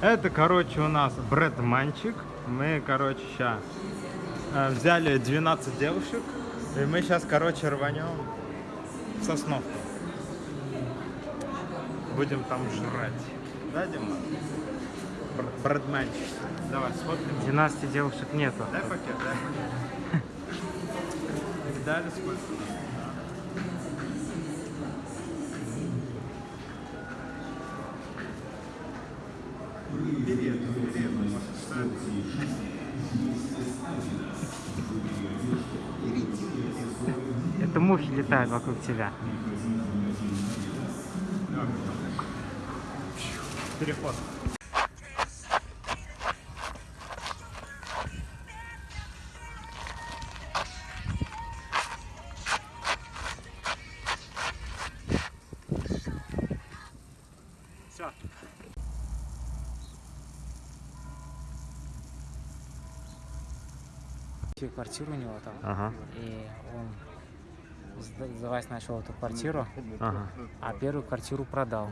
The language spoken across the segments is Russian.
Это, короче, у нас брэдманчик. Мы, короче, сейчас взяли 12 девушек. И мы сейчас, короче, рванем в Сосновку. Будем там жрать. Да, Дима? Бр- Брэдманчик. Давай, сфоткаем. 12 девушек нету. Дай пакет, дай пакет. Дали сколько? Мухи летают вокруг тебя. Переход. Все. Квартиру у него там. Ага, И он сдавать начал эту квартиру, ага. а первую квартиру продал.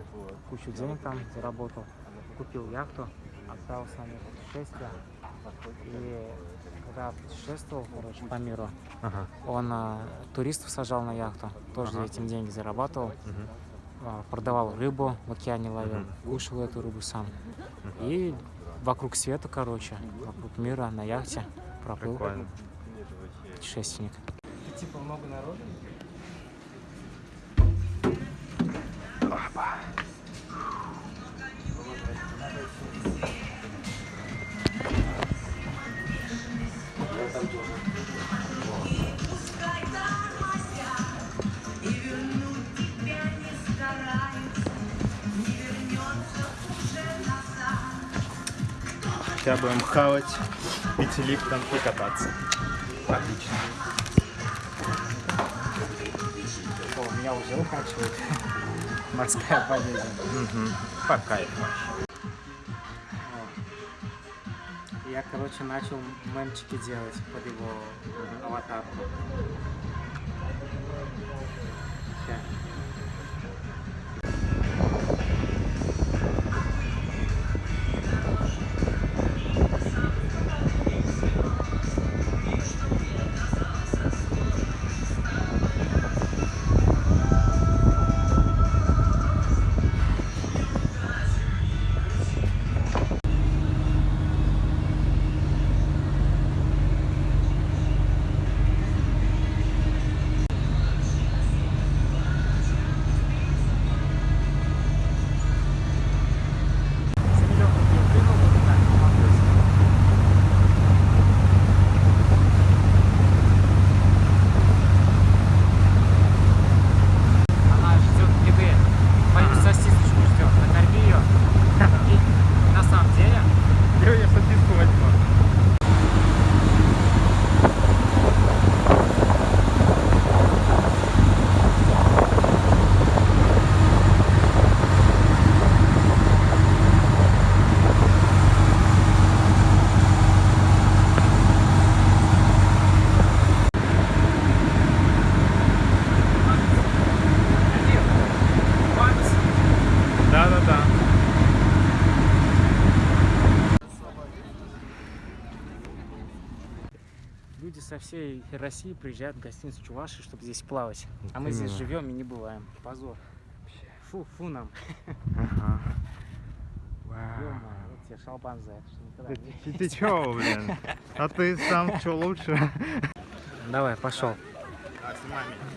Кучу денег там заработал. Купил яхту, отправился на путешествие. И когда путешествовал, короче, по миру, Ага. он а, туристов сажал на яхту, тоже Ага. этим деньги зарабатывал. Мгм. А, продавал рыбу в океане ловил, кушал эту рыбу сам. И вокруг света, короче, вокруг мира на яхте проплыл Прикольно. путешественник. Типа много народу? Хотя будем хавать, пить липтом и кататься. Отлично. О, меня уже укачивает. Морская болезнь. Угу. По кайфу. Я, короче, начал мемчики делать под его аватарку. Ща. Люди со всей России приезжают в гостиницу Чуваши, чтобы здесь плавать. А мы здесь живем и не бываем. Позор. Фу, фу нам. Ага. Вот тебе шалбан за это, что никогда не- Ты, ты чё, блин? А ты сам чё лучше? Давай, пошел.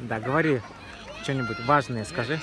Да, говори что-нибудь важное, скажи.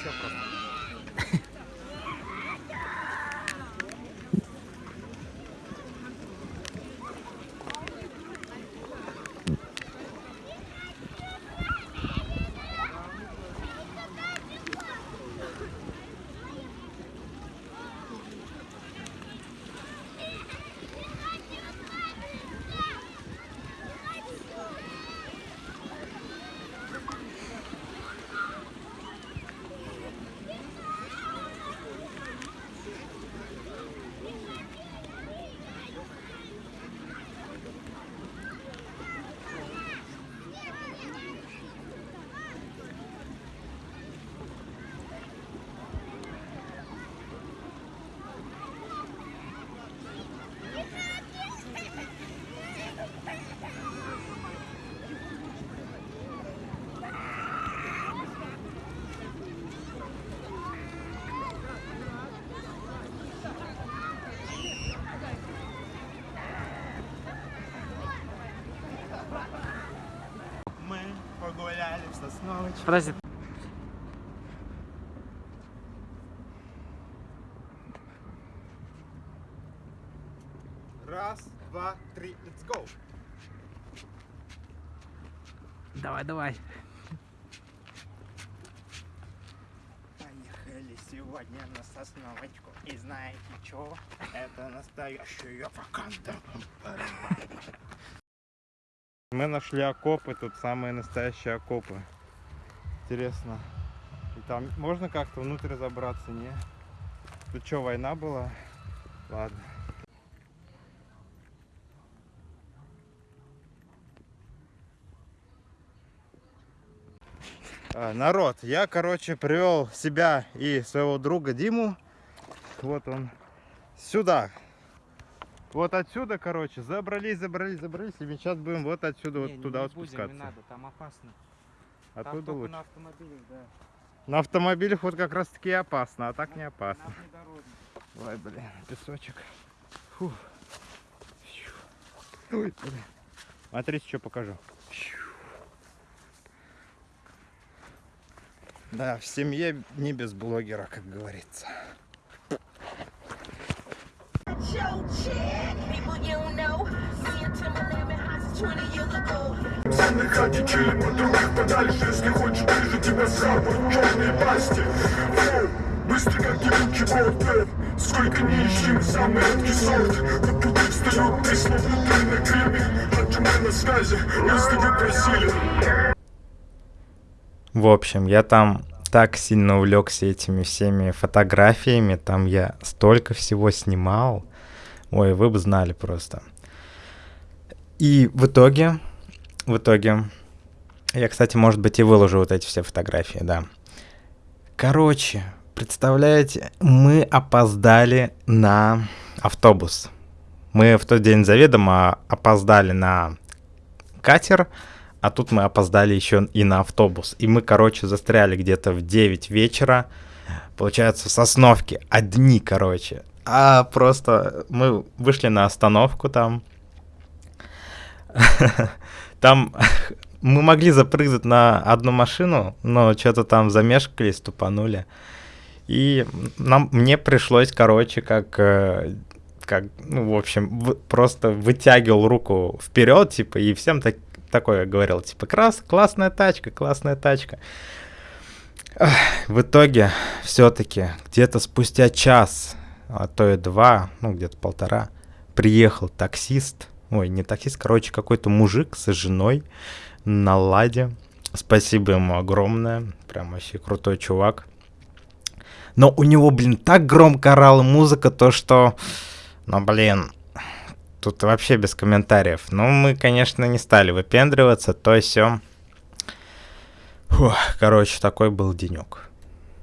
Сосновочке. Подожди. Раз, два, три, let's go. Давай, давай. Поехали сегодня на Сосновочку. И знаете что? Это настоящая ваканда. Мы нашли окопы, тут самые настоящие окопы. Интересно. И там можно как-то внутрь забраться, не? Тут что, война была? Ладно. А, Народ, я, короче, привел себя и своего друга Диму. Вот он сюда. Вот отсюда, короче, забрались, забрались, забрались. И мы сейчас будем вот отсюда, вот Не, туда не вот будем, спускаться. не надо, там опасно. Там только лучше. на автомобилях, да. На автомобилях вот как раз таки опасно, а так не На- опасно. на внедорожник. Ой, блин, песочек. Фу. Ой, блин. Смотрите, что покажу. Да, в семье не без блогера, как говорится. Your chick, people you know. Me and Timberland been hot since 20 years ago. Ценных родителей под других подальше Если хочешь ближе тебя схапают черные пасти Фу, Быстрый как ебучий болт Сколько не ищем, самый редкий сорт Тут тут встают словно на гриме мы на связи, если вы просили В общем, я там так сильно увлекся этими всеми фотографиями, там я столько всего снимал. Ой, вы бы знали просто. И в итоге, в итоге, я, кстати, может быть, и выложу вот эти все фотографии, да. Короче, представляете, мы опоздали на автобус. Мы в тот день заведомо опоздали на катер, а тут мы опоздали еще и на автобус. И мы, короче, застряли где-то в 9 вечера. Получается, в Сосновке. Одни, короче. А просто мы вышли на остановку там. Там мы могли запрыгнуть на одну машину, но что-то там замешкались, тупанули. И нам, мне пришлось, короче, как, э, как, ну, в общем, в- просто вытягивал руку вперед, типа, и всем так, такое говорил, типа, Крас, классная тачка, классная тачка. В итоге, все-таки, где-то спустя час, а то и два, ну, где-то полтора, приехал таксист, ой, не таксист, короче, какой-то мужик со женой на ладе. Спасибо ему огромное, прям вообще крутой чувак. Но у него, блин, так громко орала музыка, то что, ну, блин, тут вообще без комментариев. Ну, мы, конечно, не стали выпендриваться, то все. Короче, такой был денек.